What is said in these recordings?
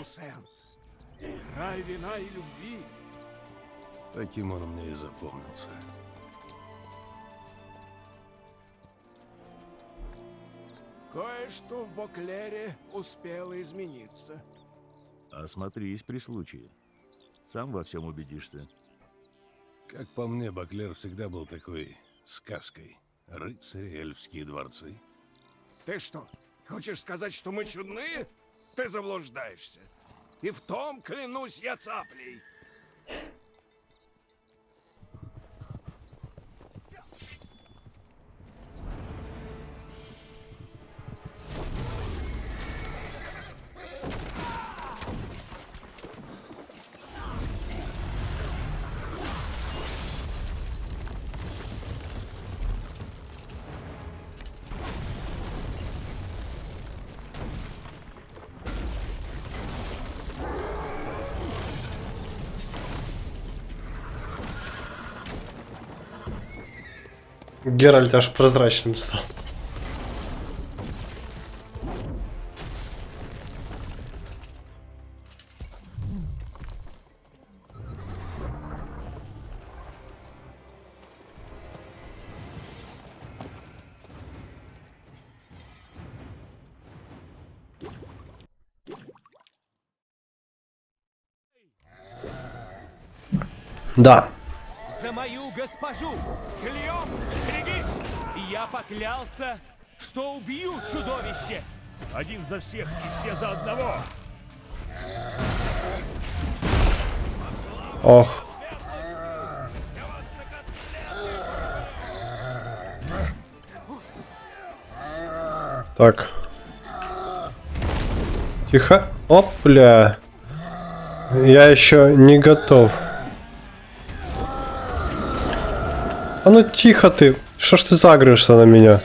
Тусент. Край вина и любви. Таким он мне и запомнился. Кое-что в Боклере успело измениться. Осмотрись при случае. Сам во всем убедишься. Как по мне, Баклер всегда был такой сказкой. Рыцари, эльфские дворцы. Ты что, хочешь сказать, что мы чудные? Ты заблуждаешься. И в том клянусь я цаплей. Геральт аж прозрачным стал. Да. За мою госпожу! Берегись! Я поклялся, что убью чудовище! Один за всех и все за одного. Ох. Так. Тихо. Опля. Я еще не готов. А ну тихо ты. Что ж ты загрышься на меня?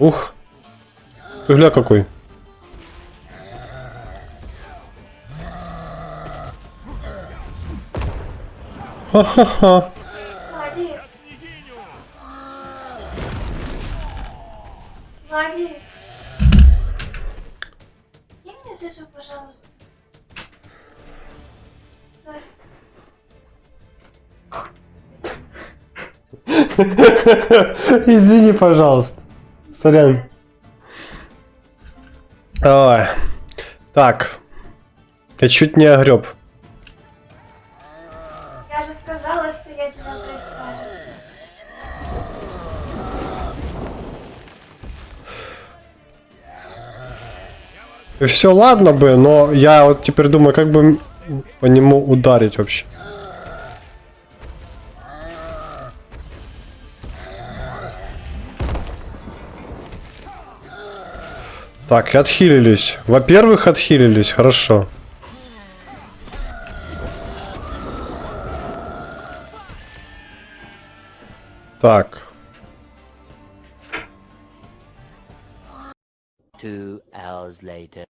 Ух. Ты гля какой. Ха-ха-ха. Мне Жижу, пожалуйста. Извини, пожалуйста. Сорян. Ой. Так. Я чуть не огреб. И все, ладно бы, но я вот теперь думаю, как бы по нему ударить вообще. Так, отхилились. Во-первых, отхилились, хорошо. Так. Two hours later.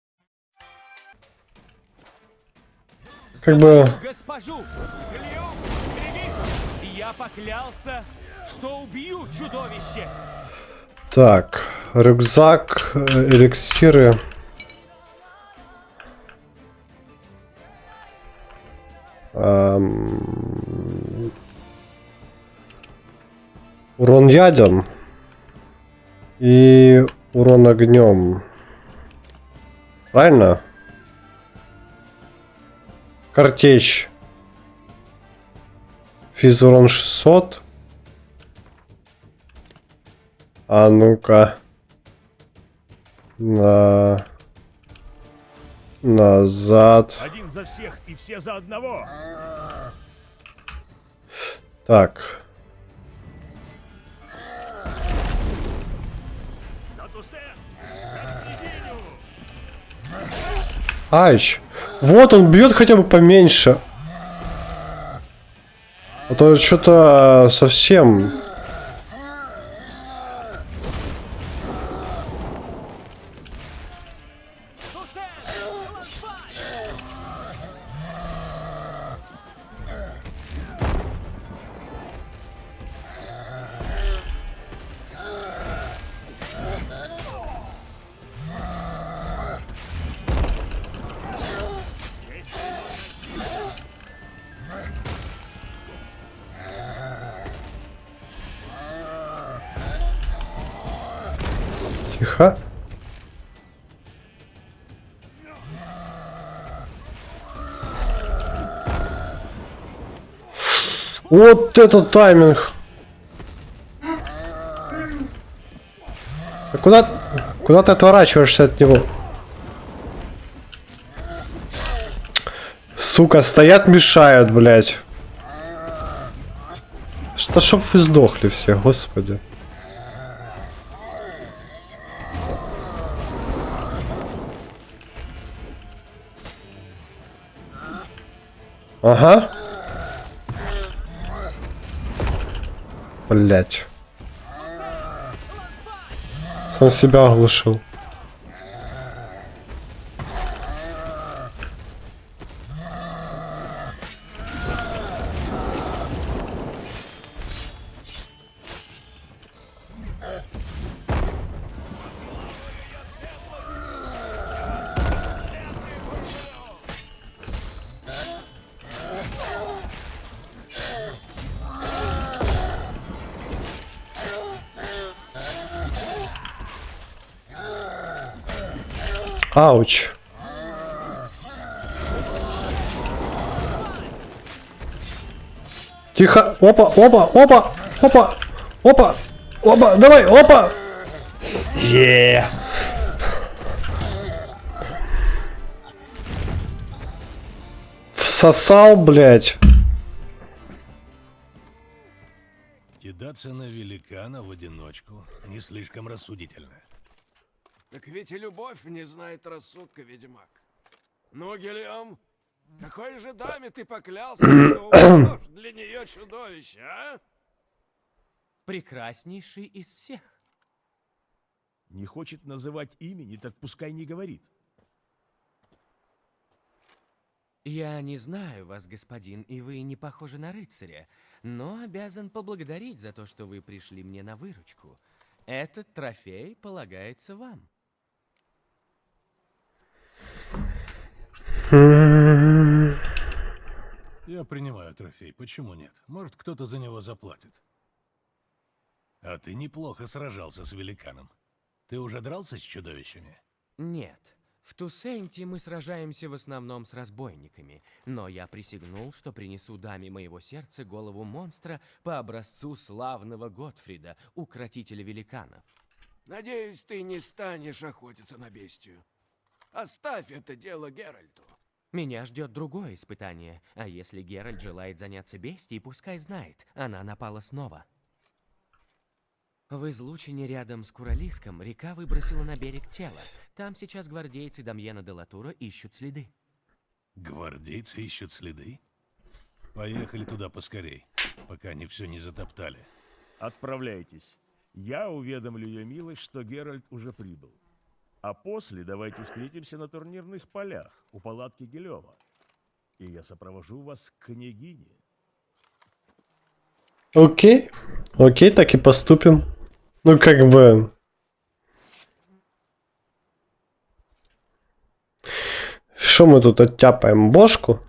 Как бы- госпожу! Я поклялся, что убью чудовище! Так, рюкзак, э, эликсиры. Ам, Урон ядом и урон огнем. Правильно? Картечь. Физ урон 600. А ну-ка. На... Назад. Один за всех и все за одного. Так. Айч. Вот, он бьет хотя бы поменьше. А то что-то э, совсем... Вот это тайминг. А куда, куда ты отворачиваешься от него? Сука, стоят, мешают, блядь. Что, чтоб вы сдохли все, господи. Блять. Сам себя оглушил. Ауч. Тихо. Опа, опа, опа, опа, опа, опа, давай, опа. Е. Всосал, блядь. Кидаться на великана в одиночку не слишком рассудительно. Так ведь и любовь не знает рассудка, ведьмак. Ну, Гелиом, какой же даме ты поклялся, что для нее чудовище, а? Прекраснейший из всех. Не хочет называть имени, так пускай не говорит. Я не знаю вас, господин, и вы не похожи на рыцаря, но обязан поблагодарить за то, что вы пришли мне на выручку. Этот трофей полагается вам. Я принимаю трофей, почему нет? Может, кто-то за него заплатит. А ты неплохо сражался с великаном. Ты уже дрался с чудовищами? Нет. В Тусенте мы сражаемся в основном с разбойниками, но я присягнул, что принесу даме моего сердца голову монстра по образцу славного Готфрида, укротителя великанов. Надеюсь, ты не станешь охотиться на бестию. Оставь это дело Геральту. Меня ждет другое испытание, а если Геральт желает заняться бестией, пускай знает, она напала снова. В излучине рядом с Куралиском река выбросила на берег тело. Там сейчас гвардейцы Дамьена де Латура ищут следы. Гвардейцы ищут следы? Поехали туда поскорей, пока они все не затоптали. Отправляйтесь. Я уведомлю ее милость, что Геральт уже прибыл. А после давайте встретимся на турнирных полях у палатки Гелева. И я сопровожу вас к княгине. Окей. Окей, так и поступим. Ну, как бы... Что мы тут оттяпаем? Бошку?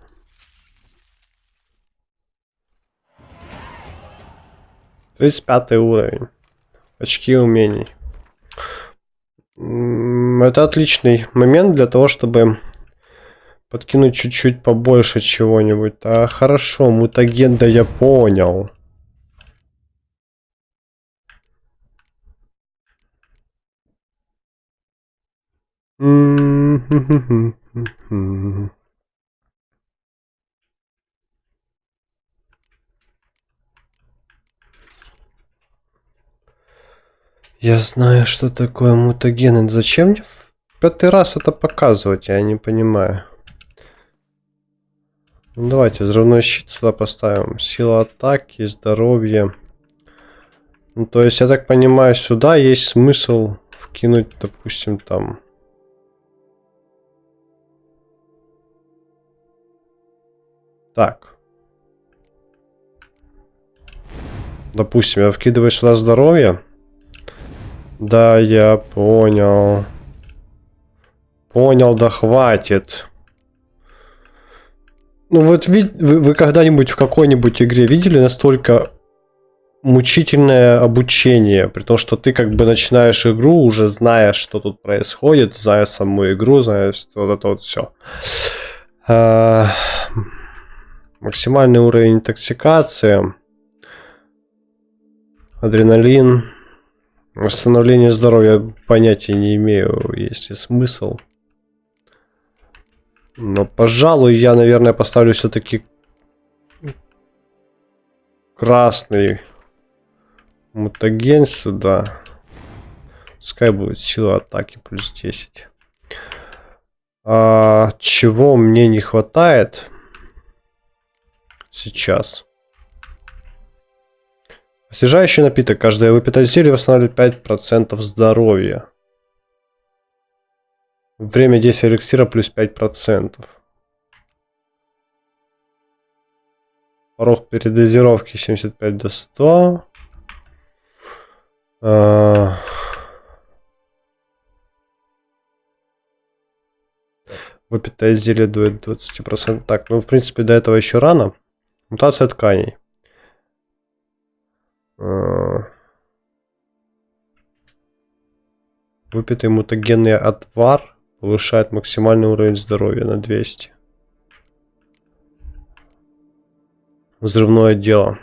Тридцать пятый уровень. Очки умений. Это отличный момент для того, чтобы подкинуть чуть-чуть побольше чего-нибудь. А хорошо, мутаген, да я понял. М-м-м-м-м. Я знаю, что такое мутагены. Зачем мне в пятый раз это показывать? Я не понимаю. Ну, давайте взрывной щит сюда поставим. Сила атаки, здоровье. Ну, то есть, я так понимаю, сюда есть смысл вкинуть, допустим, там... Так. Допустим, я вкидываю сюда здоровье. Да, я понял. Понял, да хватит. Ну вот вы, вы когда-нибудь в какой-нибудь игре видели настолько мучительное обучение, при том, что ты как бы начинаешь игру, уже зная, что тут происходит, зная саму игру, зная вот это вот все. Максимальный уровень интоксикации, адреналин, восстановление здоровья понятия не имею, есть ли смысл. Но, пожалуй, я, наверное, поставлю все-таки красный мутаген сюда. Пускай будет сила атаки плюс 10. А, чего мне не хватает сейчас? Освежающий напиток. Каждое выпитое зелье восстанавливает 5% здоровья. Время действия эликсира плюс 5%. Порог передозировки 75 до 100. А... Выпитое зелье дует 20%. Так, ну в принципе до этого еще рано. Мутация тканей. А... Выпитый мутагенный отвар повышает максимальный уровень здоровья на 200. Взрывное дело.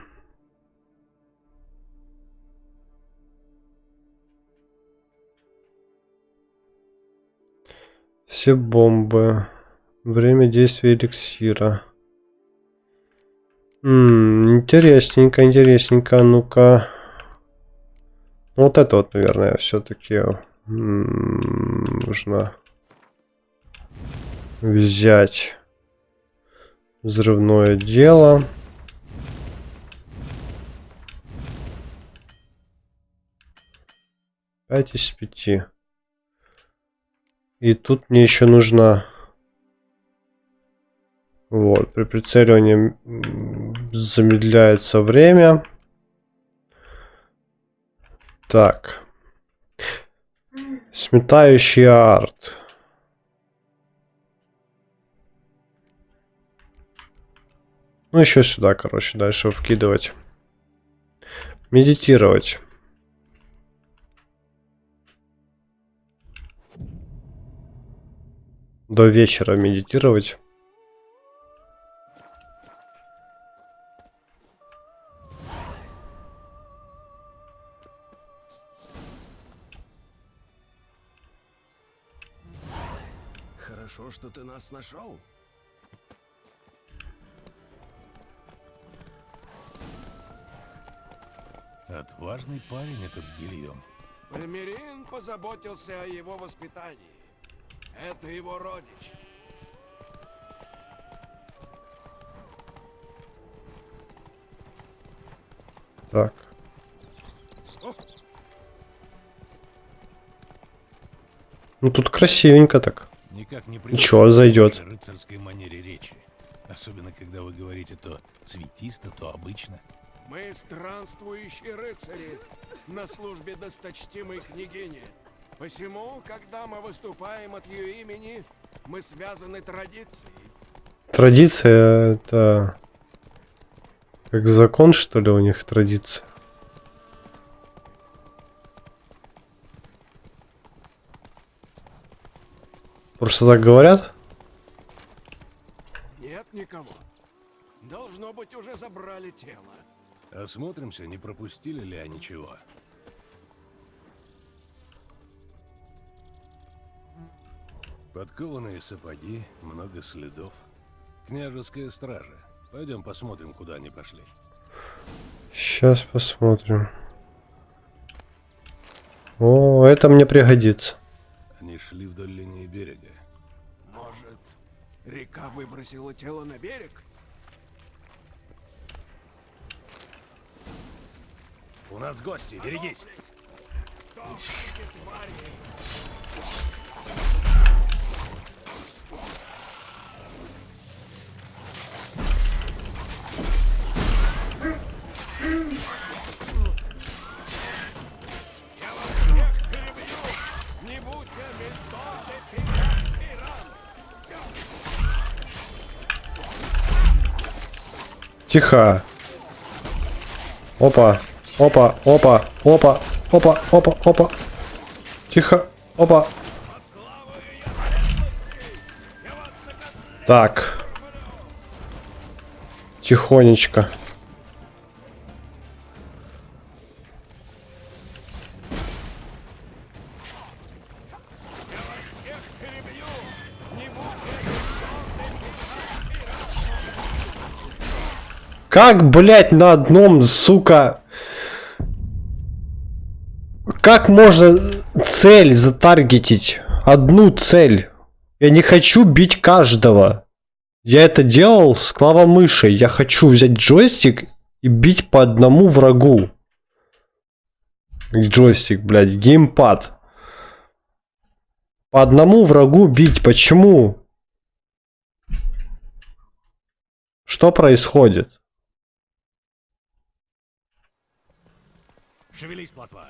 Все бомбы. Время действия эликсира. Интересненько, интересненько. Ну-ка. Вот это вот, наверное, все-таки нужно взять взрывное дело. Пять из пяти. И тут мне еще нужно... Вот, при прицеливании замедляется время. Так. Сметающий арт. Ну, еще сюда, короче, дальше вкидывать. Медитировать. До вечера медитировать. Ты нас нашел. Отважный парень этот Гильем. Пальмерин позаботился о его воспитании. Это его родич. Так. Ну тут красивенько так. Никак не Ничего, зайдет. в рыцарской манере речи. Особенно, когда вы говорите то цветисто, то обычно. Мы странствующие рыцари на службе досточтимой княгини. Посему, когда мы выступаем от ее имени, мы связаны традицией. Традиция это... Как закон, что ли, у них традиция? Просто так говорят? Нет никого. Должно быть, уже забрали тело. Осмотримся, не пропустили ли они чего. Подкованные сапоги, много следов. Княжеская стража. Пойдем посмотрим, куда они пошли. Сейчас посмотрим. О, это мне пригодится. Они шли вдоль линии берега. Может, река выбросила тело на берег? У нас гости, берегись! Стопните, твари! Тихо. Опа. Опа, опа, опа, опа, опа, опа. Тихо, опа. Так. Тихонечко. Как, блядь, на одном, сука... Как можно цель затаргетить? Одну цель. Я не хочу бить каждого. Я это делал с клавомышей. Я хочу взять джойстик и бить по одному врагу. Джойстик, блядь, геймпад. По одному врагу бить. Почему? Что происходит? Шевелись, плотва.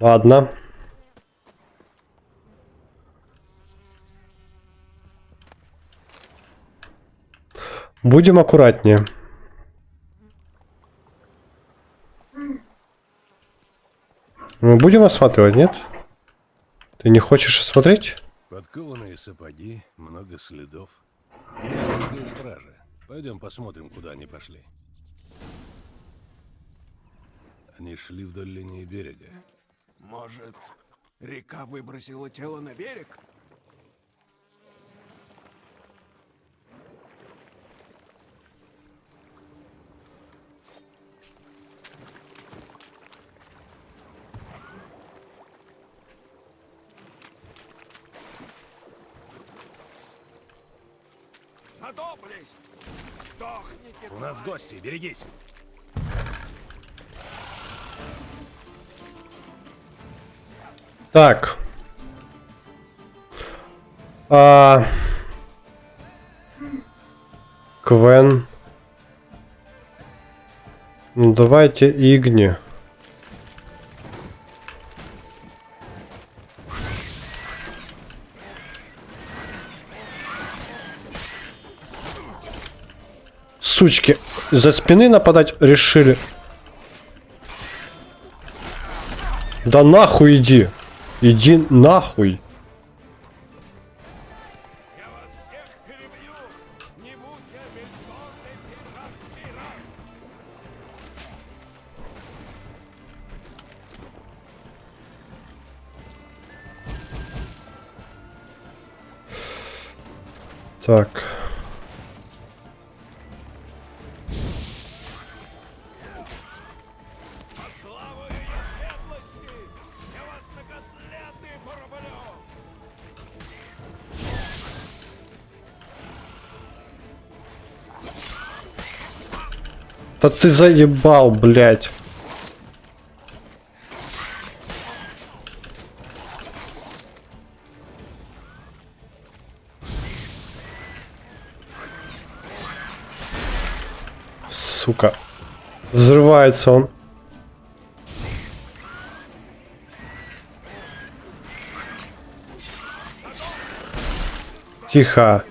Ладно. Будем аккуратнее. Мы будем осматривать, нет? Ты не хочешь осмотреть? Подкованные сапоги, много следов. Германская стража. Пойдем посмотрим, куда они пошли. Они шли вдоль линии берега. Может, река выбросила тело на берег? Задоблесть! Сдохните, У нас гости, берегись. Так. А... Квен. Ну давайте Игни. Сучки, за спины нападать решили. Да нахуй иди. Иди нахуй. Я ты заебал, блядь. Сука. Взрывается он. Тихо.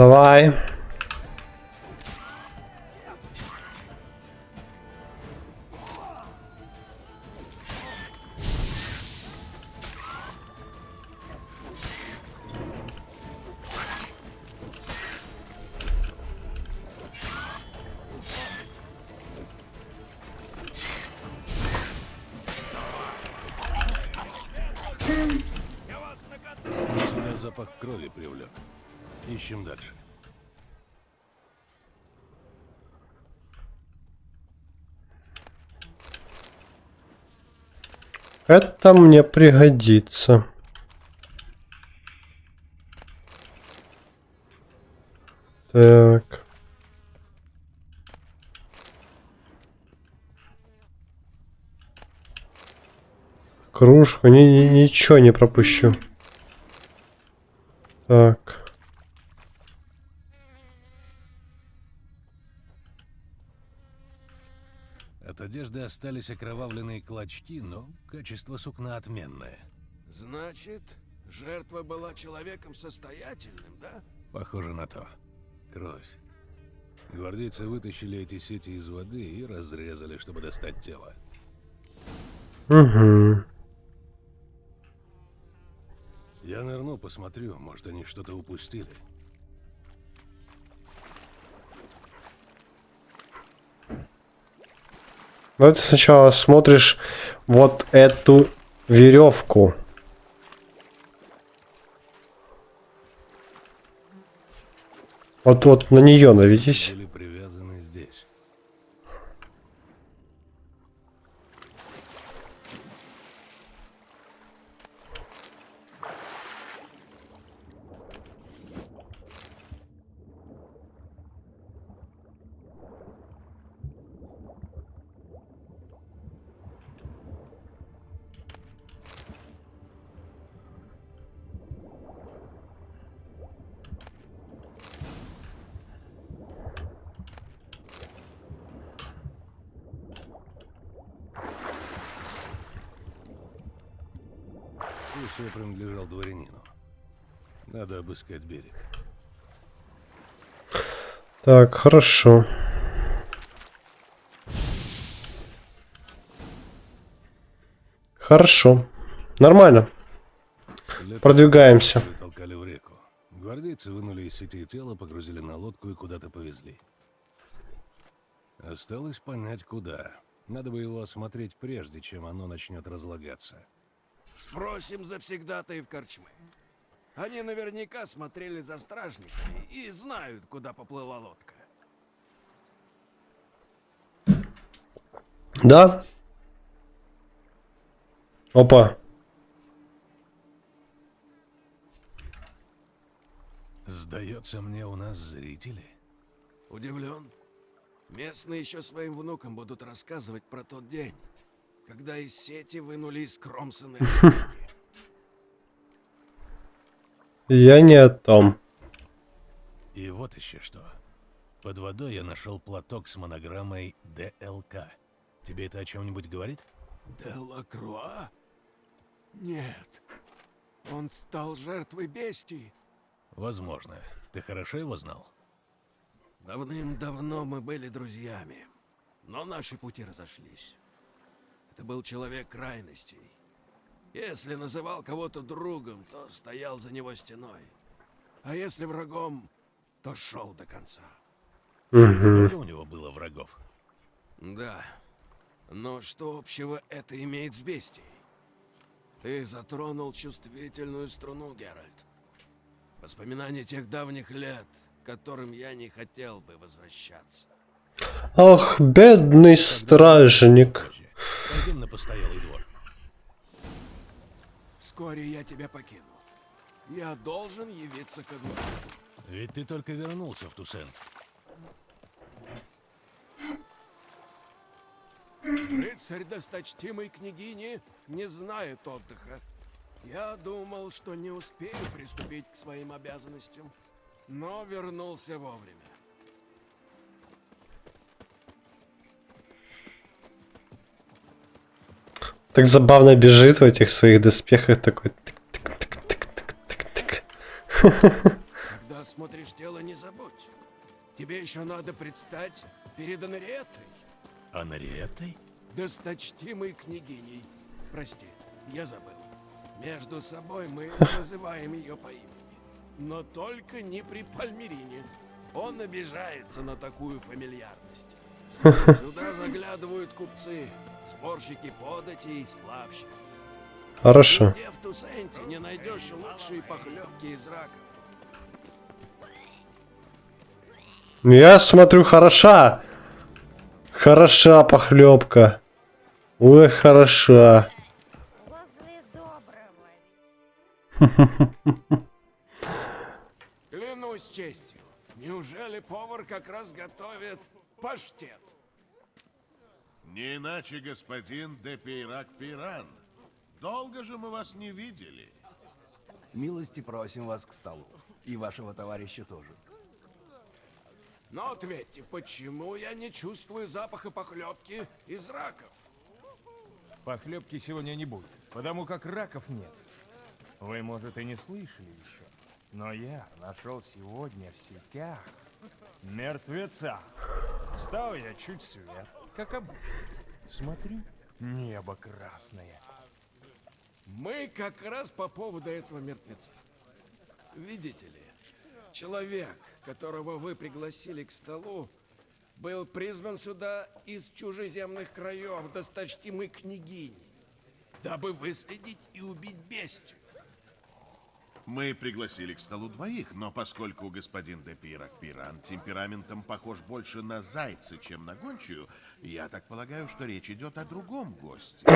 Давай. Запах крови привлек. Ищем дальше. Это мне пригодится. Так. Кружку, ни, ни- ничего не пропущу. Так. От одежды остались окровавленные клочки, но качество сукна отменное. Значит, жертва была человеком состоятельным, да? Похоже на то. Кровь. Гвардейцы вытащили эти сети из воды и разрезали, чтобы достать тело. Угу. Я нырну, посмотрю, может, они что-то упустили. Ну, ты сначала смотришь вот эту веревку. Вот вот на нее наведись. Были привязаны здесь. Все принадлежал дворянину. Надо обыскать берег. Так, хорошо. Хорошо. Нормально. Продвигаемся. Толкали в реку. Гвардейцы вынули из сети тело, погрузили на лодку и куда-то повезли. Осталось понять, куда. Надо бы его осмотреть прежде, чем оно начнет разлагаться. Спросим завсегдатаев корчмы. Они наверняка смотрели за стражниками и знают, куда поплыла лодка. Да? Опа. Сдается мне, у нас зрители. Удивлен. Местные еще своим внукам будут рассказывать про тот день, когда из сети вынули искромсанные останки. Я не о том. И вот еще что. Под водой я нашел платок с монограммой ДЛК. Тебе это о чем-нибудь говорит? Делакруа? Нет. Он стал жертвой бестии. Возможно. Ты хорошо его знал? Давным-давно мы были друзьями, но наши пути разошлись. Это был человек крайностей. Если называл кого-то другом, то стоял за него стеной. А если врагом, то шел до конца. Много у него было врагов. Да. Но что общего это имеет с бестией? Ты затронул чувствительную струну, Геральт. Воспоминания тех давних лет, к которым я не хотел бы возвращаться. Ах, бедный стражник. Пойдем на постоялый двор. Вскоре я тебя покину. Я должен явиться ко двору. Ведь ты только вернулся в Тусент. Рыцарь досточтимой княгини не знает отдыха. Я думал, что не успею приступить к своим обязанностям, но вернулся вовремя. Так забавно бежит в этих своих доспехах такой. тык-тык-тык-тык-тык-тык. Когда смотришь тело, не забудь. Тебе еще надо предстать перед Анриетой, А Нариэтой? досточтимой княгиней. Прости, я забыл. Между собой мы называем ее по имени. Но только не при Пальмерине. Он обижается на такую фамильярность. Сюда заглядывают купцы, спорщики податей и сплавщики. Хорошо. Где в Тусенте не найдешь лучшие похлебки из раков. Я смотрю, хороша. Хороша похлебка. Ой, хороша. Возле доброго. Клянусь честью, неужели повар как раз готовит паштет? Не иначе, господин де Пейрак Пиран. Долго же мы вас не видели. Милости просим вас к столу. И вашего товарища тоже. Но ответьте, почему я не чувствую запаха похлебки из раков? Похлебки сегодня не будет, потому как раков нет. Вы, может, и не слышали еще, но я нашел сегодня в сетях мертвеца. Встал я чуть свет, как обычно. Смотрю, небо красное. Мы как раз по поводу этого мертвеца. Видите ли, человек, которого вы пригласили к столу, был призван сюда из чужеземных краев досточтимой княгини, дабы выследить и убить бестию. Мы пригласили к столу двоих, но поскольку господин де Пирак Пиран темпераментом похож больше на зайца, чем на гончую, я так полагаю, что речь идет о другом госте.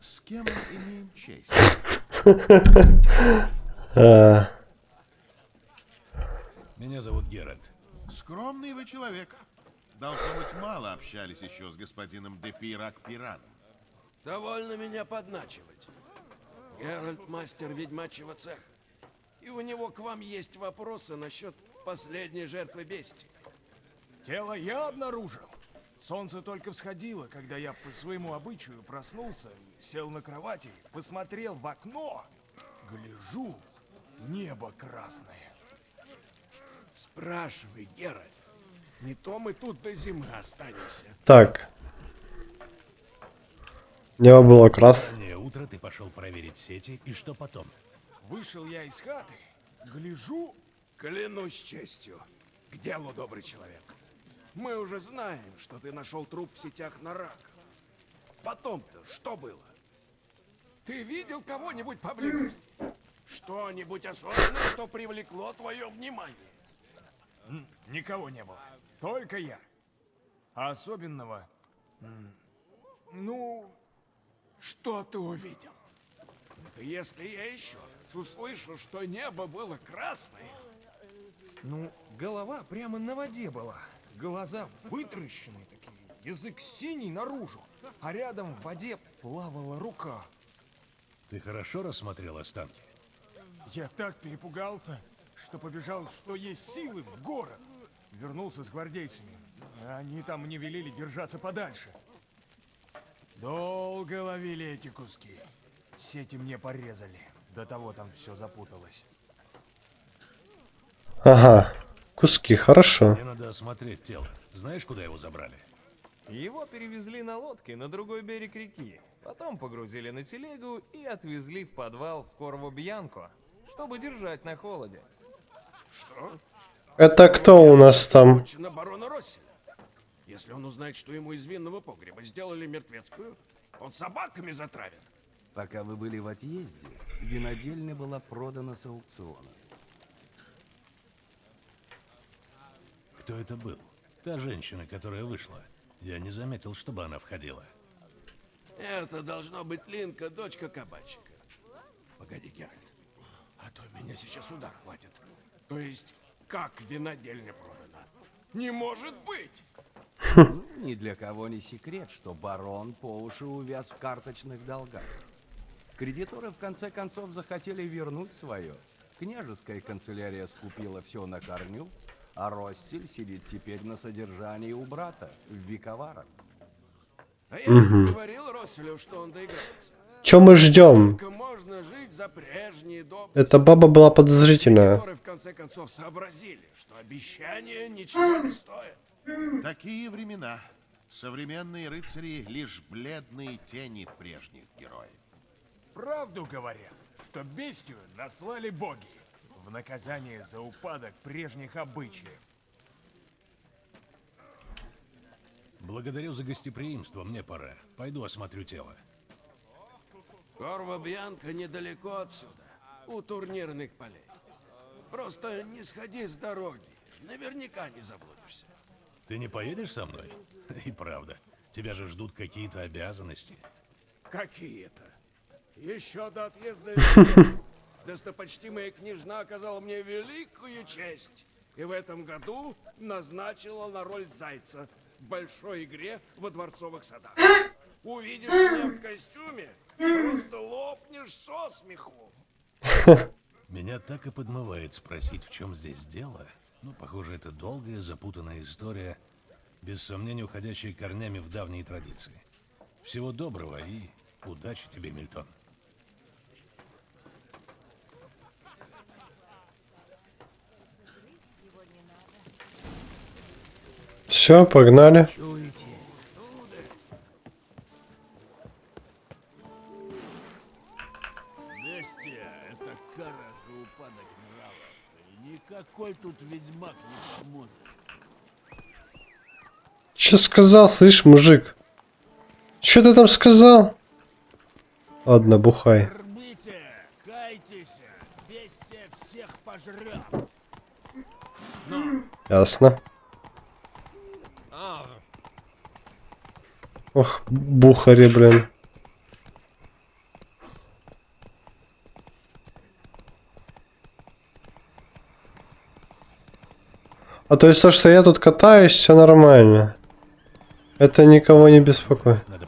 С кем мы имеем честь? А, Меня зовут Геральт. Скромный вы человек. Должно быть, мало общались еще с господином де Пирак Пиран. Довольно меня подначивать. Геральт мастер ведьмачьего цеха. И у него к вам есть вопросы насчет последней жертвы бестии. Тело я обнаружил. Солнце только всходило, когда я по своему обычаю проснулся, сел на кровати, посмотрел в окно. Гляжу, небо красное. Спрашивай, Геральт. Не то мы тут до зимы останемся. Так. Небо было красное. Утро ты пошел проверить сети, и что потом? Вышел я из хаты, гляжу, Клянусь честью. К делу, добрый человек. Мы уже знаем, что ты нашел труп в сетях на раков. Потом-то что было? Ты видел кого-нибудь поблизости? Что-нибудь особенное, что привлекло твое внимание? никого не было. Только я. А особенного... Ну, Что ты увидел? Только если я еще раз услышу, что небо было красное, ну, голова прямо на воде была. Глаза вытращенные такие, язык синий наружу. А рядом в воде плавала рука. Ты хорошо рассмотрел останки? Я так перепугался, что побежал, что есть силы, в город. Вернулся с гвардейцами. Они там мне велели держаться подальше. Долго ловили эти куски. Сети мне порезали. До того там все запуталось. Ага. Куски, хорошо. Мне надо осмотреть тело. Знаешь, куда его забрали? Его перевезли на лодке на другой берег реки. Потом погрузили на телегу и отвезли в подвал в Корво-Бьянко, чтобы держать на холоде. что? Это кто у нас там? на барона Росселя. Если он узнает, что ему из винного погреба сделали мертвецкую, он собаками затравит. Пока вы были в отъезде, винодельня была продана с аукциона. Кто это был? Та женщина, которая вышла. Я не заметил, чтобы она входила. Это должно быть Линка, дочка кабачика. Погоди, Геральт. А то меня сейчас удар хватит. То есть, как винодельня продана? Не может быть! Ну, ни для кого не секрет, что барон по уши увяз в карточных долгах. Кредиторы в конце концов захотели вернуть свое. Княжеская канцелярия скупила все на корню, а Россель сидит теперь на содержании у брата в Виковарах. А я ведь говорил Росселю, что он доиграется. Чё мы ждем? Эта баба была подозрительная. В конце концов сообразили, что обещания ничего не стоят. Такие времена. Современные рыцари — лишь бледные тени прежних героев. Правду говорят, что бестию наслали боги в наказание за упадок прежних обычаев. Благодарю за гостеприимство, мне пора. Пойду осмотрю тело. Корва Бьянка недалеко отсюда, у турнирных полей. Просто не сходи с дороги, наверняка не заблудишься. Ты не поедешь со мной? И правда. Тебя же ждут какие-то обязанности. Какие-то. Еще до отъезда достопочтимая княжна оказала мне великую честь. И в этом году назначила на роль зайца в большой игре во дворцовых садах. Увидишь меня в костюме, просто лопнешь со смеху. Меня так и подмывает спросить, в чем здесь дело. Ну, похоже, это долгая, запутанная история, без сомнения уходящая корнями в давние традиции. Всего доброго и удачи тебе, Мильтон. Все, погнали. Чуете? Бестия — это кара за упадок нравов, и никакой тут ведьмак не поможет. Че сказал, слышь, мужик? Че ты там сказал? Ладно, бухай. Кайтесь, бестия всех пожрет. Ясно. Ох, бухари, блин. А то есть то, что я тут катаюсь, все нормально. Это никого не беспокоит. Надо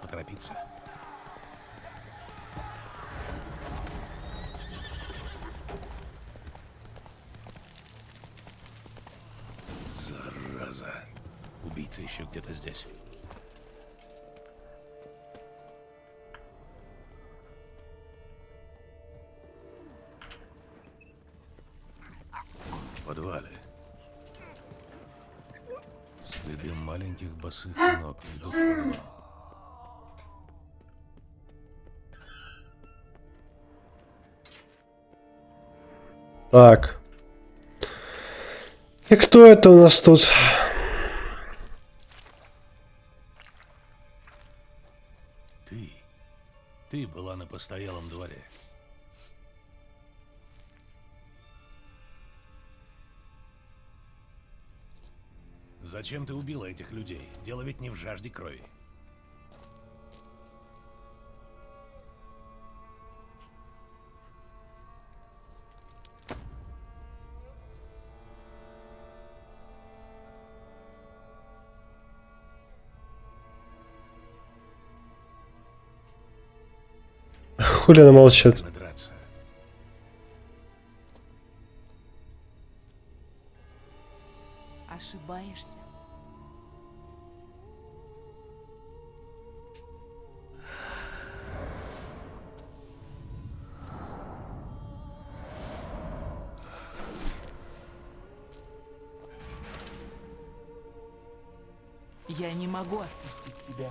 В подвале. Следы маленьких босых ног ведут в подвал. Так. И кто это у нас тут? Ты. Ты была на постоялом дворе. Зачем ты убила этих людей? Дело ведь не в жажде крови. Хули она молчит? Я не могу отпустить тебя.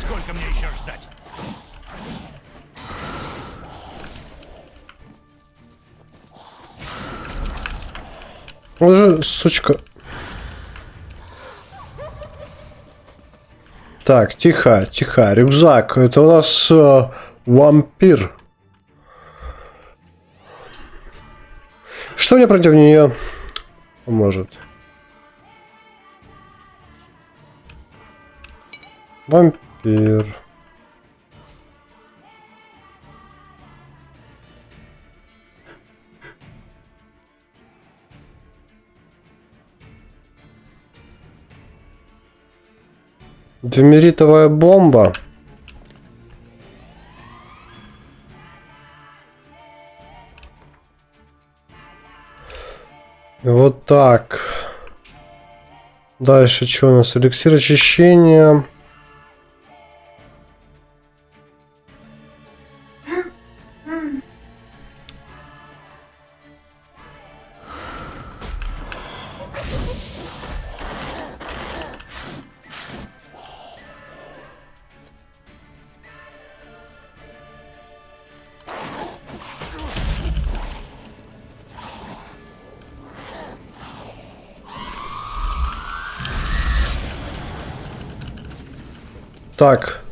Сколько мне еще ждать? Сучка. Так, тихо, тихо. Рюкзак. Это у нас э, вампир. Что мне против нее поможет? Вампир. Двемеритовая бомба. Вот так. Дальше что у нас? Эликсир очищения. Так.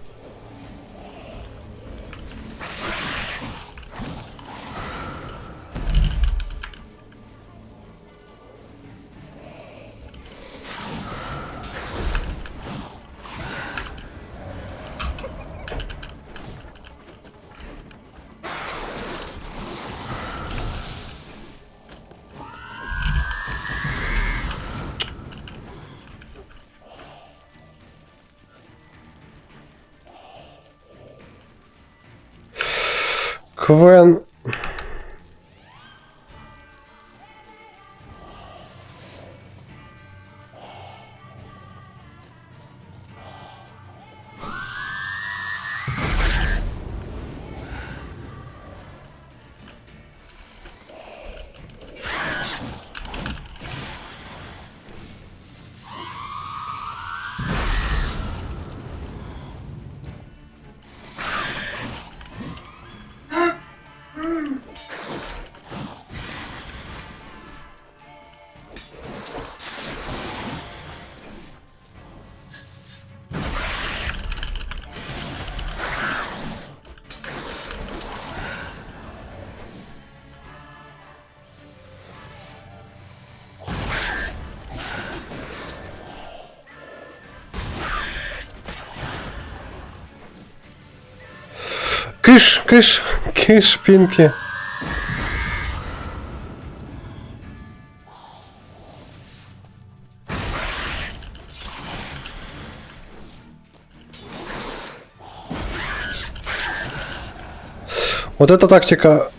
Кыш, кыш, кыш, Пинки. Вот эта тактика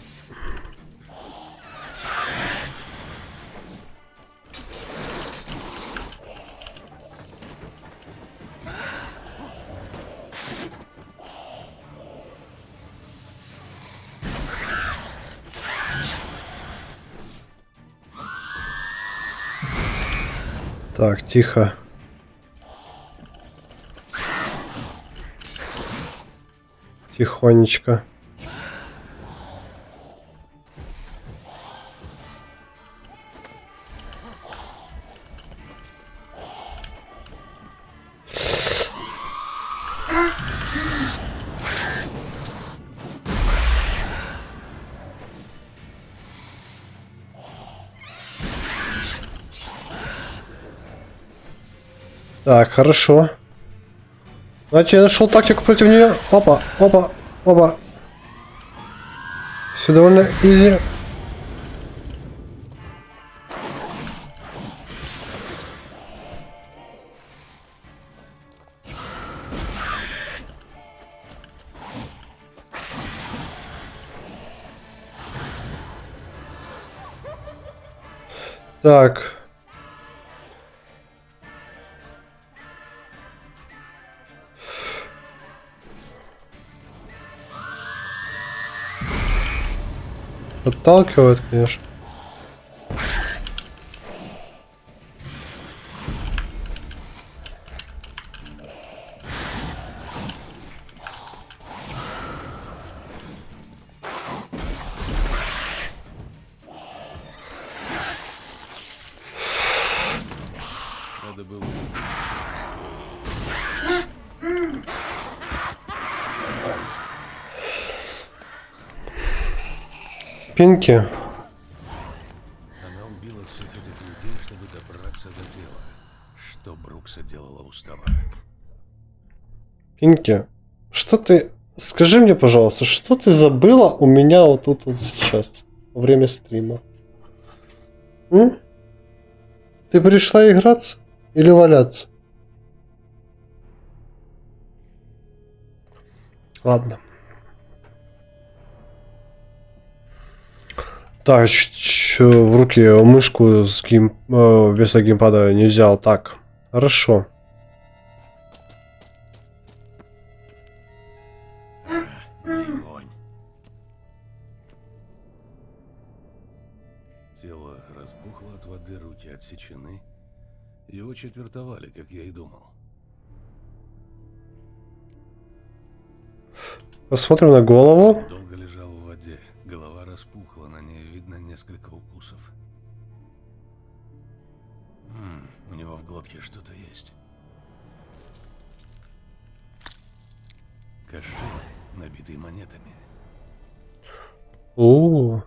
Так, тихо. Тихонечко. Так, хорошо. Значит, я нашел тактику против нее. Опа, опа, опа. Все довольно изи. Так. Отталкивает, конечно. Надо было... Пинки. Она убила всех этих людей, чтобы добраться до дела. Что Брукса делала устава? Пинки. Что ты... Скажи мне, пожалуйста, что ты забыла у меня вот тут вот сейчас, во время стрима? М? Ты пришла играться или валяться? Ладно. Так, в руки мышку с гейм... э, вместо геймпада не взял. Так, хорошо. Тело разбухло от воды, руки отсечены. Его четвертовали, как я и думал. Посмотрим на голову. Долго лежал. Голова распухла, на ней видно несколько укусов. М, у него в глотке что-то есть. Кошель, набитый монетами. У,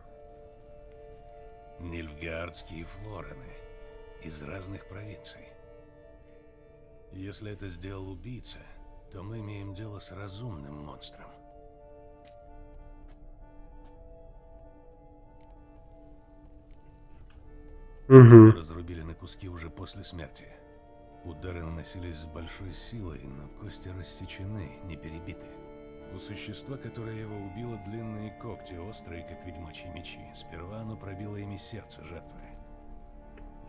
Нильфгаардские флорены из разных провинций. Если это сделал убийца, то мы имеем дело с разумным монстром. Мгм. Разрубили на куски уже после смерти. Удары наносились с большой силой, но кости рассечены, не перебиты. У существа, которое его убило, длинные когти, острые, как ведьмачьи мечи. Сперва оно пробило ими сердце жертвы.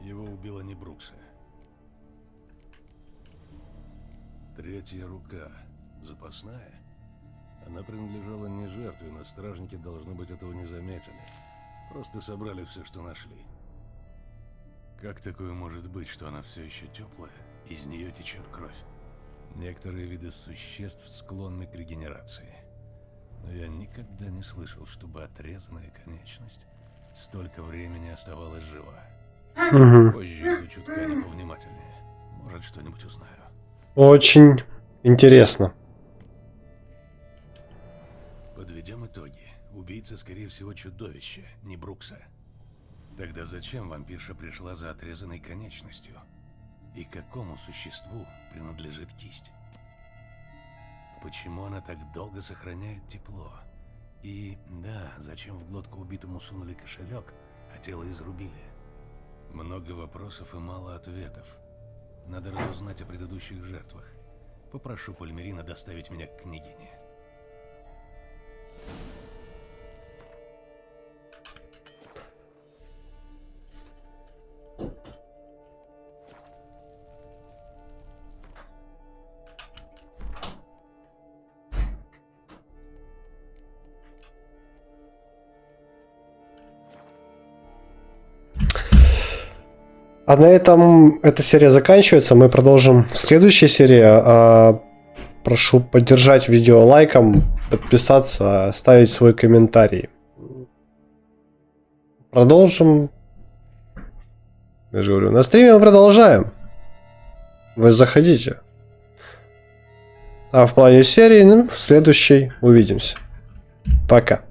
Его убила не Брукса. Третья рука. Запасная? Она принадлежала не жертве, но стражники, должно быть, этого не заметили. Просто собрали все, что нашли. Как такое может быть, что она все еще теплая, из нее течет кровь? Некоторые виды существ склонны к регенерации. Но я никогда не слышал, чтобы отрезанная конечность столько времени оставалась жива. Мгм. Позже изучу ткани повнимательнее. Может, что-нибудь узнаю. Очень интересно. Подведем итоги. Убийца, скорее всего, чудовище, не Брукса. Тогда зачем вампирша пришла за отрезанной конечностью? И какому существу принадлежит кисть? Почему она так долго сохраняет тепло? И да, зачем в глотку убитому сунули кошелек, а тело изрубили? Много вопросов и мало ответов. Надо разузнать о предыдущих жертвах. Попрошу Пальмерина доставить меня к княгине. А на этом эта серия заканчивается. Мы продолжим в следующей серии. А, прошу поддержать видео лайком, подписаться, оставить свой комментарий. Продолжим. Я же говорю, на стриме мы продолжаем. Вы заходите. А в плане серии, ну, в следующей увидимся. Пока.